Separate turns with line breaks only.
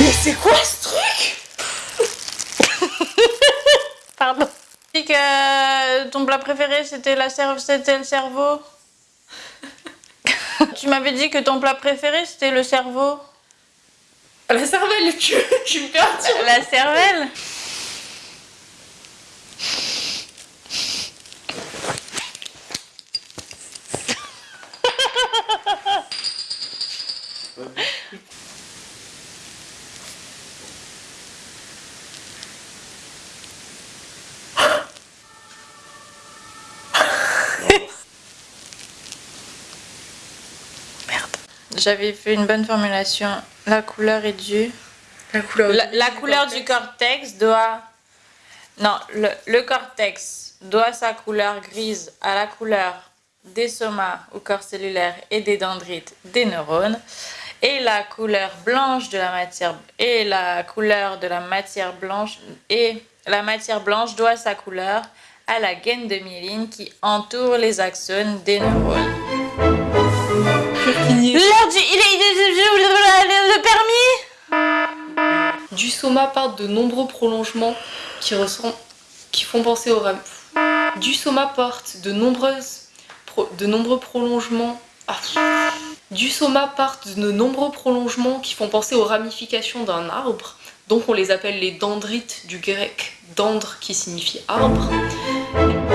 Mais c'est quoi ce truc Pardon. Tu que euh, ton plat préféré c'était la c'était le cerveau. tu m'avais dit que ton plat préféré c'était le cerveau.
La cervelle, tu, tu me perds.
La cervelle Merde. J'avais fait une bonne formulation. La couleur est due.
La couleur,
La, la couleur du cortex doit... Non, le, le cortex doit sa couleur grise à la couleur des somas ou corps cellulaire et des dendrites des neurones. Et la couleur blanche de la matière et la couleur de la matière blanche et la matière blanche doit sa couleur à la gaine de myéline qui entoure les axones des neurones. L'heure du... Il est... Le permis
Du soma partent de nombreux prolongements qui, ressemblent, qui font penser au ram. Du soma porte de nombreuses pro- de nombreux prolongements. Ah. Du soma partent de nombreux prolongements qui font penser aux ramifications d'un arbre. Donc on les appelle les dendrites du grec dendre qui signifie arbre. Thank you.